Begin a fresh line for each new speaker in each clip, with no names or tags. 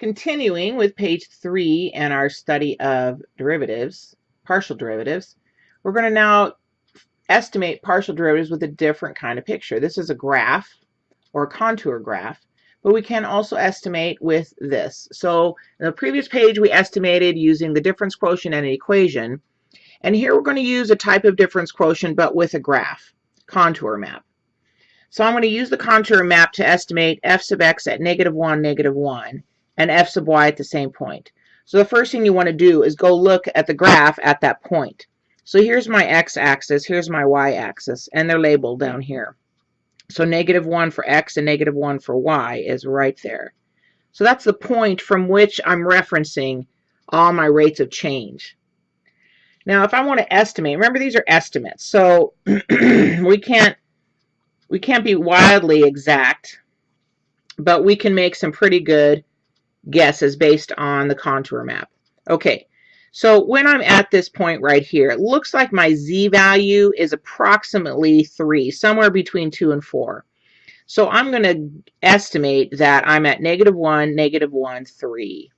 Continuing with page three and our study of derivatives, partial derivatives, we're going to now estimate partial derivatives with a different kind of picture. This is a graph or a contour graph, but we can also estimate with this. So in the previous page, we estimated using the difference quotient and an equation. And here we're going to use a type of difference quotient, but with a graph, contour map. So I'm going to use the contour map to estimate f sub x at negative 1, negative 1 and f sub y at the same point. So the first thing you want to do is go look at the graph at that point. So here's my x-axis, here's my y-axis, and they're labeled down here. So negative 1 for x and negative 1 for y is right there. So that's the point from which I'm referencing all my rates of change. Now, if I want to estimate, remember these are estimates, so we can't we can't be wildly exact, but we can make some pretty good guesses based on the contour map. Okay, so when I'm at this point right here, it looks like my z value is approximately 3, somewhere between 2 and 4. So I'm going to estimate that I'm at negative 1, negative 1, 3.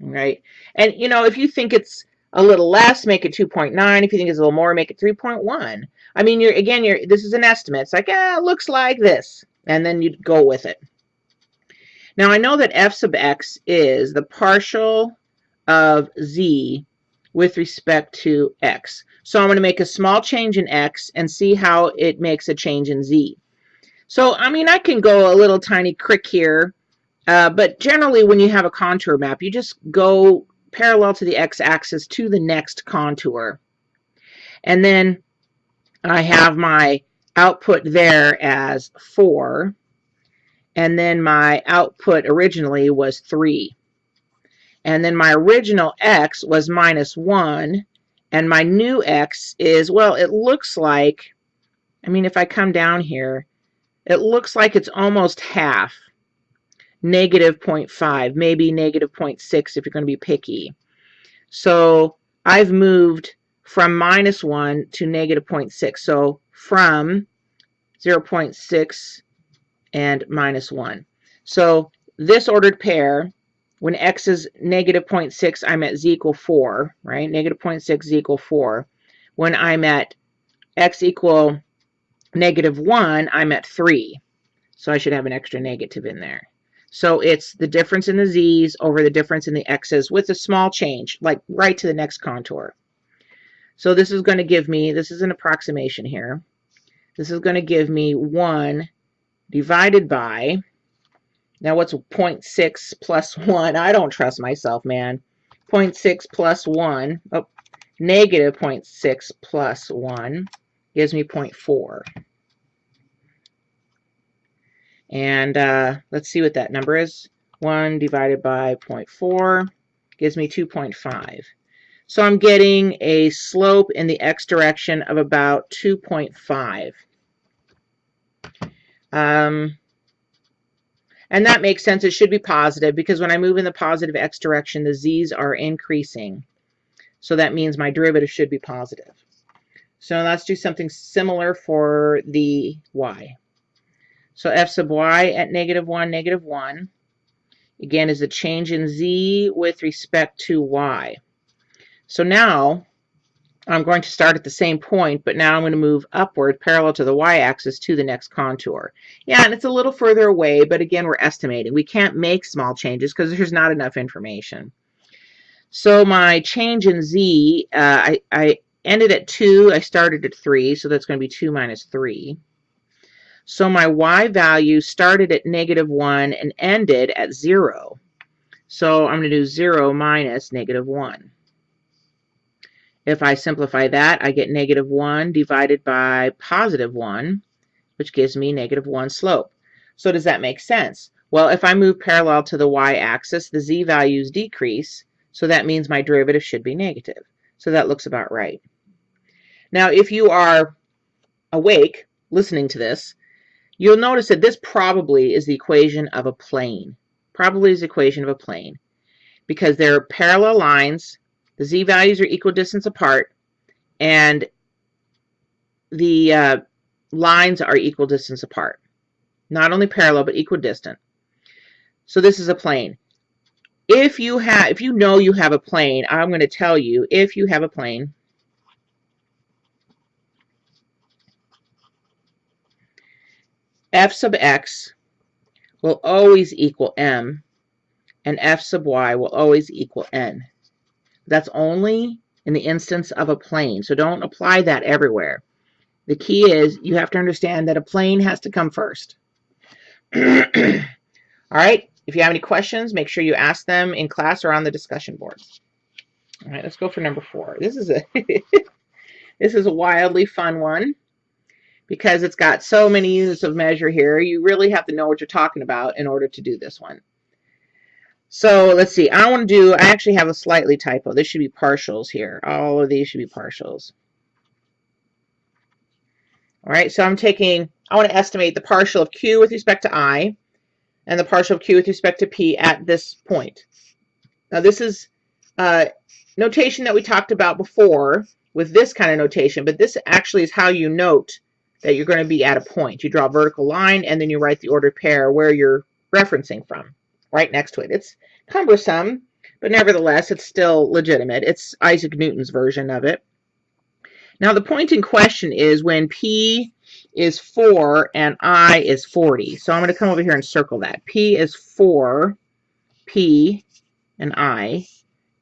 Right? And, you know, if you think it's a little less, make it 2.9. If you think it's a little more, make it 3.1. I mean, you're again, you're this is an estimate. It's like, ah, it looks like this. And then you go with it. Now I know that f sub x is the partial of z with respect to x. So I'm going to make a small change in x and see how it makes a change in z. So, I mean, I can go a little tiny crick here, uh, but generally when you have a contour map, you just go parallel to the x-axis to the next contour. And then I have my output there as 4 and then my output originally was 3. And then my original x was minus 1, and my new x is, well, it looks like, I mean, if I come down here, it looks like it's almost half, negative 0.5, maybe negative 0.6 if you're going to be picky. So I've moved from minus 1 to negative 0.6. So from 0.6 and minus 1. So this ordered pair, when x is negative 0.6, I'm at z equal 4, right? Negative 0.6, z equal 4. When I'm at x equal negative 1, I'm at 3. So I should have an extra negative in there. So it's the difference in the z's over the difference in the x's with a small change, like right to the next contour. So this is going to give me, this is an approximation here. This is going to give me 1 divided by, now what's 0.6 plus 1? I don't trust myself, man. 0.6 plus 1, oh, negative 0.6 plus 1 gives me 0.4. And uh, let's see what that number is. 1 divided by 0.4 gives me 2.5. So I'm getting a slope in the x direction of about 2.5. Um, and that makes sense. It should be positive because when I move in the positive x direction, the z's are increasing. So that means my derivative should be positive. So let's do something similar for the y. So f sub y at negative 1, negative 1, again, is a change in z with respect to y. So now I'm going to start at the same point, but now I'm going to move upward parallel to the y-axis to the next contour. Yeah, and it's a little further away, but again, we're estimating. We can't make small changes because there's not enough information. So my change in z, uh, I, I ended at 2, I started at 3, so that's going to be 2 minus 3. So my y value started at negative 1 and ended at 0. So I'm going to do 0 minus negative 1. If I simplify that, I get negative 1 divided by positive 1, which gives me negative 1 slope. So does that make sense? Well, if I move parallel to the y-axis, the z values decrease, so that means my derivative should be negative. So that looks about right. Now, if you are awake listening to this, you'll notice that this probably is the equation of a plane. Probably is the equation of a plane because there are parallel lines the z values are equal distance apart, and the uh, lines are equal distance apart. Not only parallel, but equal equidistant. So this is a plane. if you have, if you know you have a plane, I'm going to tell you, if you have a plane, f sub x will always equal m, and f sub y will always equal n. That's only in the instance of a plane, so don't apply that everywhere. The key is you have to understand that a plane has to come first. All right, if you have any questions, make sure you ask them in class or on the discussion board. All right, let's go for number four. This is a this is a wildly fun one because it's got so many units of measure here. You really have to know what you're talking about in order to do this one. So let's see. I want to do, I actually have a slightly typo. This should be partials here. All of these should be partials. All right, so I'm taking, I want to estimate the partial of q with respect to i and the partial of q with respect to p at this point. Now this is uh, notation that we talked about before with this kind of notation, but this actually is how you note that you're going to be at a point. You draw a vertical line and then you write the ordered pair where you're referencing from right next to it. It's cumbersome, but nevertheless, it's still legitimate. It's Isaac Newton's version of it. Now, the point in question is when P is 4 and I is 40. So I'm going to come over here and circle that. P is 4, P and I.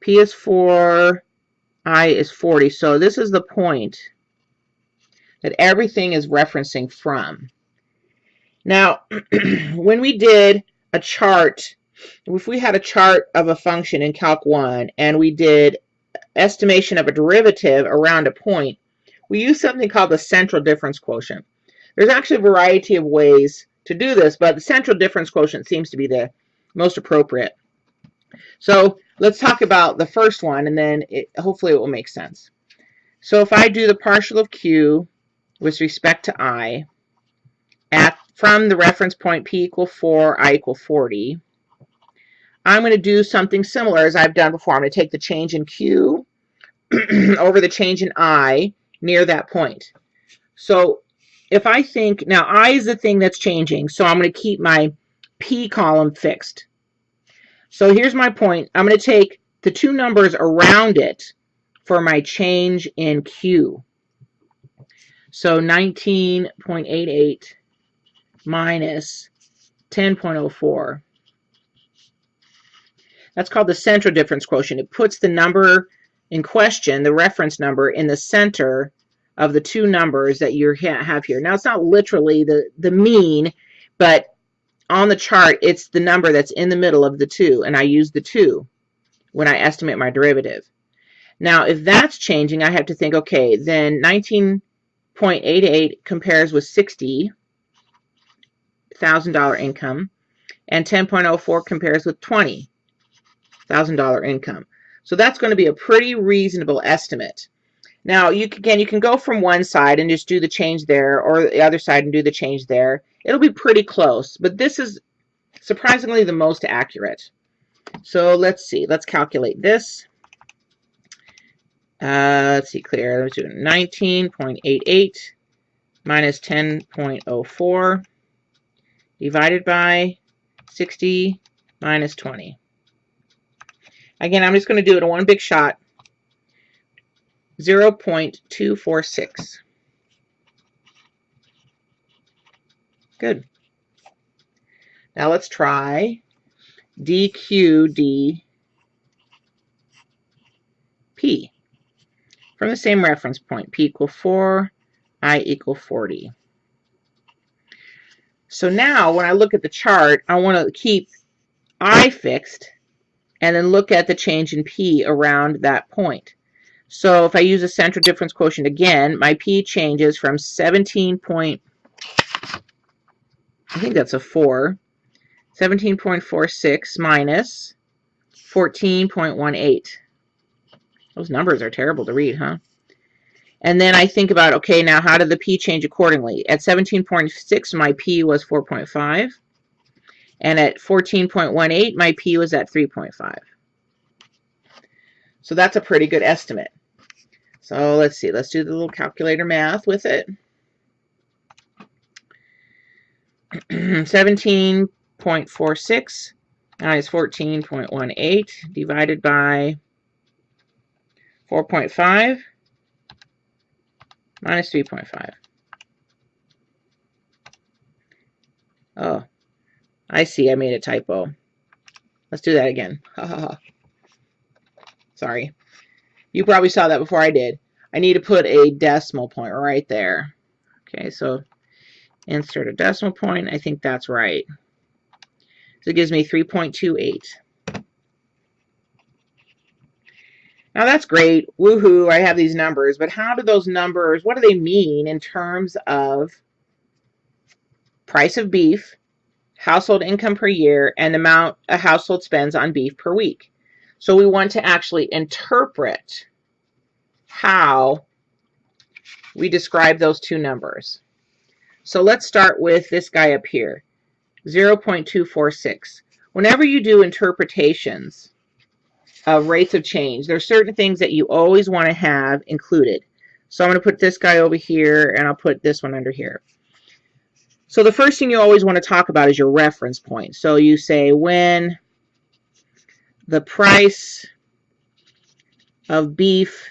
P is 4, I is 40. So this is the point that everything is referencing from. Now, when we did a chart, if we had a chart of a function in Calc 1 and we did estimation of a derivative around a point, we use something called the central difference quotient. There's actually a variety of ways to do this, but the central difference quotient seems to be the most appropriate. So let's talk about the first one, and then it, hopefully it will make sense. So if I do the partial of q with respect to i at from the reference point p equal 4, i equal 40, I'm going to do something similar as I've done before. I'm going to take the change in q over the change in i near that point. So if I think, now i is the thing that's changing, so I'm going to keep my p column fixed. So here's my point. I'm going to take the two numbers around it for my change in q. So 19.88 minus 10.04. That's called the central difference quotient. It puts the number in question, the reference number, in the center of the two numbers that you have here. Now, it's not literally the, the mean, but on the chart, it's the number that's in the middle of the two, and I use the two when I estimate my derivative. Now, if that's changing, I have to think, okay, then 19.88 compares with $60,000 income, and 10.04 compares with $20,000 income. So that's going to be a pretty reasonable estimate. Now, you can, again, you can go from one side and just do the change there, or the other side and do the change there. It'll be pretty close, but this is surprisingly the most accurate. So let's see. Let's calculate this. Uh, let's see, clear. Let's do 19.88 minus 10.04 divided by 60 minus 20. Again, I'm just going to do it in one big shot. 0.246. Good. Now let's try dq dp from the same reference point, p equal 4, i equal 40. So now when I look at the chart, I want to keep i fixed and then look at the change in p around that point. So if I use a central difference quotient again, my P changes from 17 point, I think that's a 4, 17.46 minus 14.18. Those numbers are terrible to read, huh? And then I think about, okay, now how did the P change accordingly? At 17.6, my P was 4.5. And at 14.18, my P was at 3.5. So that's a pretty good estimate. So let's see, let's do the little calculator math with it. 17.46 minus 14.18 divided by 4.5 minus 3.5. Oh, I see. I made a typo. Let's do that again. Sorry. You probably saw that before I did. I need to put a decimal point right there. Okay, so insert a decimal point. I think that's right. So it gives me 3.28. Now that's great. Woohoo, I have these numbers. But how do those numbers, what do they mean in terms of price of beef, household income per year, and the amount a household spends on beef per week? So we want to actually interpret how we describe those two numbers. So let's start with this guy up here, 0.246. Whenever you do interpretations of rates of change, there are certain things that you always want to have included. So I'm going to put this guy over here, and I'll put this one under here. So the first thing you always want to talk about is your reference point. So you say when the price of beef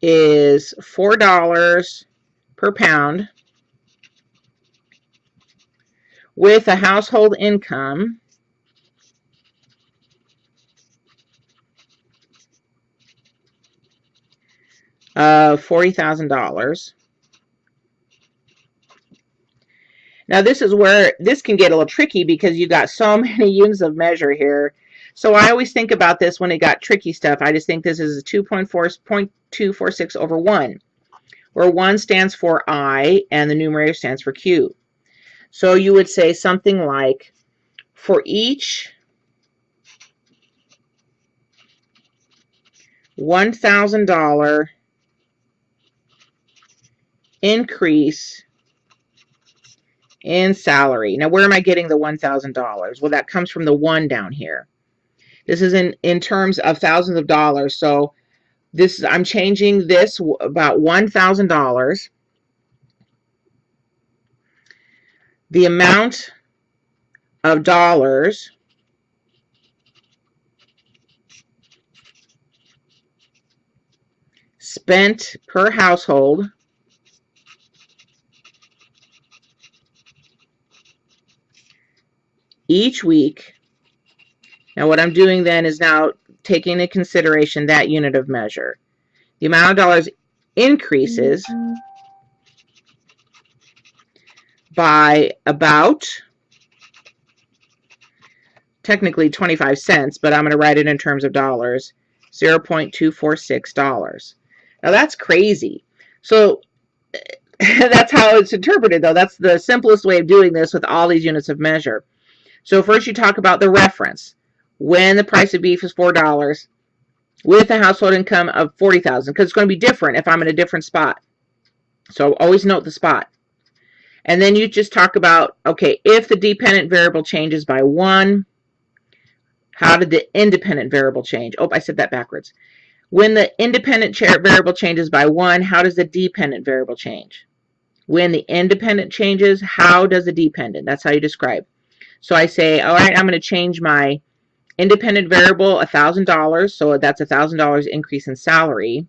is $4 per pound with a household income of $40,000. Now this is where this can get a little tricky because you got so many units of measure here. So I always think about this when it got tricky stuff. I just think this is 2.4.246 over 1, where 1 stands for I and the numerator stands for Q. So you would say something like, for each $1,000 increase in salary. Now, where am I getting the $1,000? Well, that comes from the 1 down here. This is in, in terms of thousands of dollars. So this is I'm changing this about $1,000. The amount of dollars spent per household each week now what I'm doing then is now taking into consideration that unit of measure. The amount of dollars increases by about, technically 25 cents, but I'm going to write it in terms of dollars, $0.246. Now that's crazy. So that's how it's interpreted though. That's the simplest way of doing this with all these units of measure. So first you talk about the reference when the price of beef is $4 with a household income of 40000 because it's going to be different if I'm in a different spot. So always note the spot. And then you just talk about, okay, if the dependent variable changes by 1, how did the independent variable change? Oh, I said that backwards. When the independent variable changes by 1, how does the dependent variable change? When the independent changes, how does the dependent? That's how you describe. So I say, all right, I'm going to change my Independent variable, $1,000, so that's $1,000 increase in salary.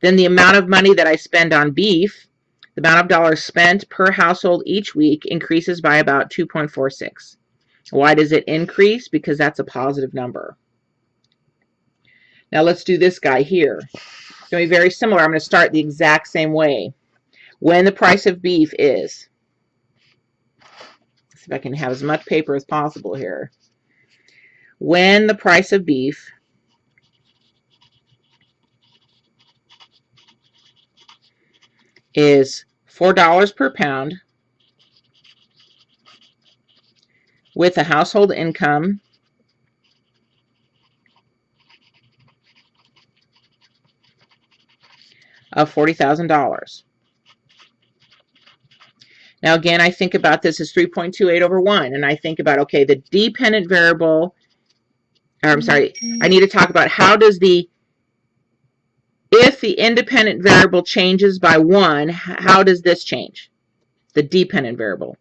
Then the amount of money that I spend on beef, the amount of dollars spent per household each week increases by about 2.46. Why does it increase? Because that's a positive number. Now let's do this guy here. It's going to be very similar. I'm going to start the exact same way. When the price of beef is, if I can have as much paper as possible here when the price of beef is $4 per pound with a household income of $40,000. Now again, I think about this as 3.28 over 1, and I think about, okay, the dependent variable or I'm sorry, I need to talk about how does the, if the independent variable changes by one, how does this change? The dependent variable.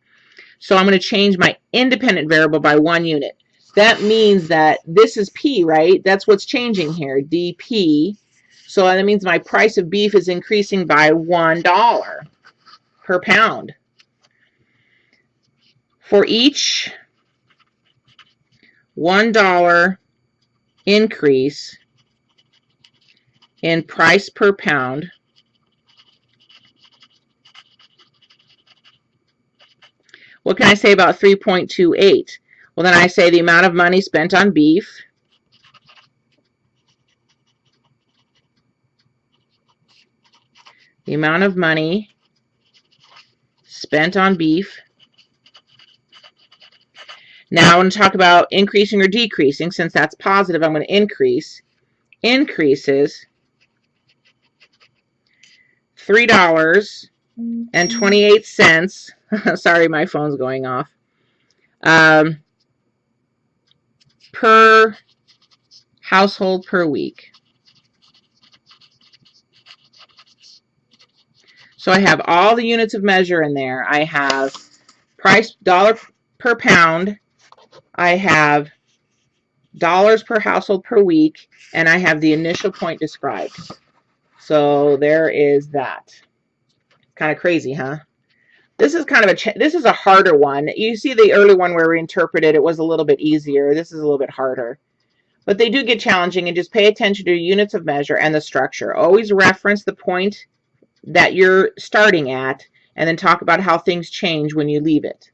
So I'm going to change my independent variable by one unit. that means that this is P, right? That's what's changing here, DP. So that means my price of beef is increasing by $1 per pound. For each $1 increase in price per pound, what can I say about 3.28? Well, then I say the amount of money spent on beef the amount of money spent on beef. Now I want to talk about increasing or decreasing. Since that's positive, I'm going to increase. Increases $3.28. Sorry, my phone's going off. Um, per household per week. So I have all the units of measure in there. I have price dollar per pound. I have dollars per household per week. And I have the initial point described. So there is that. Kind of crazy, huh? This is kind of a, this is a harder one. You see the early one where we interpreted, it was a little bit easier. This is a little bit harder. But they do get challenging and just pay attention to units of measure and the structure. Always reference the point that you're starting at and then talk about how things change when you leave it.